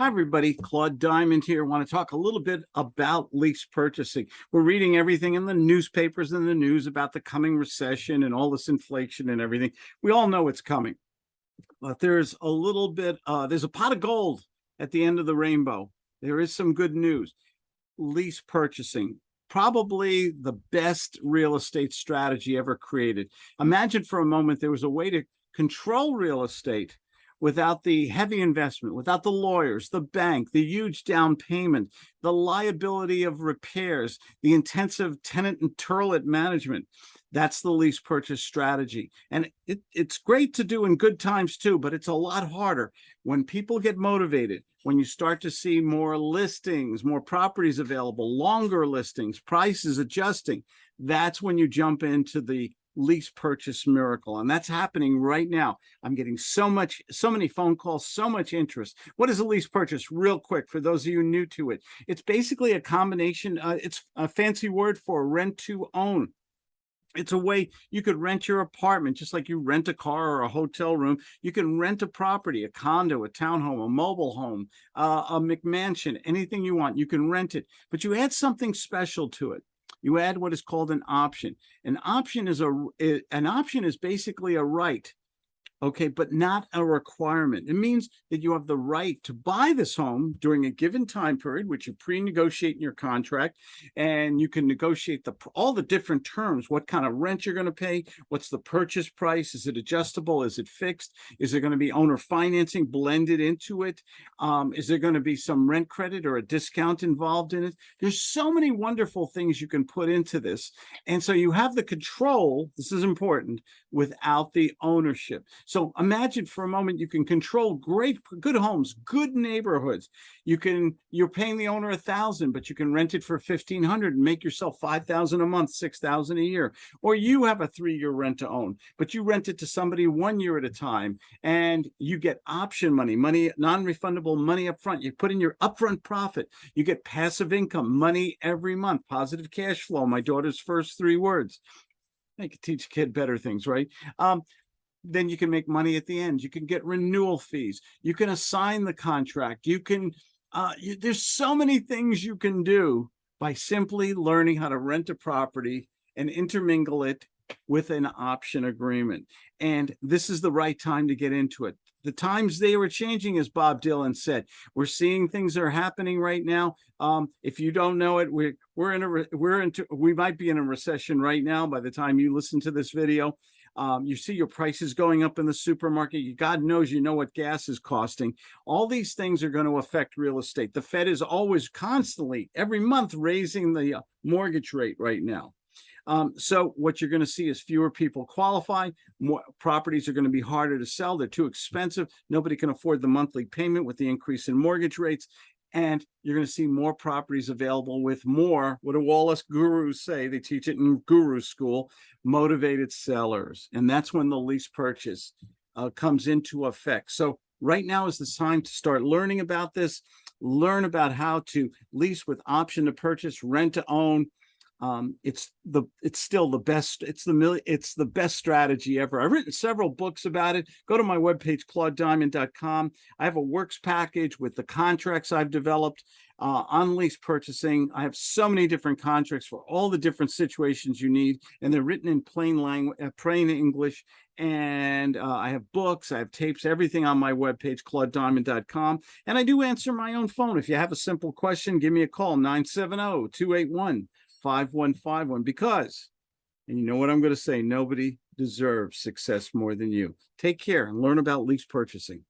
Hi, everybody. Claude Diamond here. I want to talk a little bit about lease purchasing. We're reading everything in the newspapers and the news about the coming recession and all this inflation and everything. We all know it's coming. But there's a little bit, uh, there's a pot of gold at the end of the rainbow. There is some good news. Lease purchasing, probably the best real estate strategy ever created. Imagine for a moment there was a way to control real estate without the heavy investment, without the lawyers, the bank, the huge down payment, the liability of repairs, the intensive tenant and turlet management. That's the lease purchase strategy. And it, it's great to do in good times too, but it's a lot harder when people get motivated, when you start to see more listings, more properties available, longer listings, prices adjusting. That's when you jump into the lease purchase miracle and that's happening right now. I'm getting so much so many phone calls so much interest. What is a lease purchase? Real quick for those of you new to it. It's basically a combination uh, it's a fancy word for rent to own. It's a way you could rent your apartment just like you rent a car or a hotel room. You can rent a property a condo a townhome a mobile home uh, a mcmansion anything you want you can rent it. But you add something special to it you add what is called an option. An option is a an option is basically a right okay, but not a requirement. It means that you have the right to buy this home during a given time period, which you pre-negotiate in your contract, and you can negotiate the all the different terms, what kind of rent you're going to pay, what's the purchase price, is it adjustable, is it fixed, is there going to be owner financing blended into it, um, is there going to be some rent credit or a discount involved in it? There's so many wonderful things you can put into this, and so you have the control, this is important, without the ownership. So imagine for a moment, you can control great, good homes, good neighborhoods. You can, you're paying the owner a thousand, but you can rent it for 1500 and make yourself 5,000 a month, 6,000 a year. Or you have a three-year rent to own, but you rent it to somebody one year at a time and you get option money, money, non-refundable money up front. You put in your upfront profit. You get passive income, money every month, positive cash flow, my daughter's first three words. I could teach a kid better things, right? Um, then you can make money at the end. You can get renewal fees. You can assign the contract. You can, uh, you, there's so many things you can do by simply learning how to rent a property and intermingle it with an option agreement. And this is the right time to get into it. The times they were changing, as Bob Dylan said, we're seeing things that are happening right now. Um, if you don't know it, we're, we're in a, we're into, we might be in a recession right now by the time you listen to this video. Um, you see your prices going up in the supermarket. God knows you know what gas is costing. All these things are going to affect real estate. The Fed is always constantly, every month, raising the uh, mortgage rate right now. Um, so what you're going to see is fewer people qualify. More properties are going to be harder to sell. They're too expensive. Nobody can afford the monthly payment with the increase in mortgage rates and you're going to see more properties available with more what do Wallace gurus say? They teach it in guru school motivated sellers and that's when the lease purchase uh, comes into effect. So right now is the time to start learning about this learn about how to lease with option to purchase rent to own um, it's the it's still the best it's the it's the best strategy ever. I've written several books about it. Go to my webpage claudediamond.com i have a works package with the contracts i've developed uh, on lease purchasing. I have so many different contracts for all the different situations you need and they're written in plain language uh, plain english. And uh, i have books i have tapes everything on my webpage claudediamond.com and i do answer my own phone. If you have a simple question give me a call 970 281 5151 because, and you know what I'm going to say, nobody deserves success more than you. Take care and learn about lease purchasing.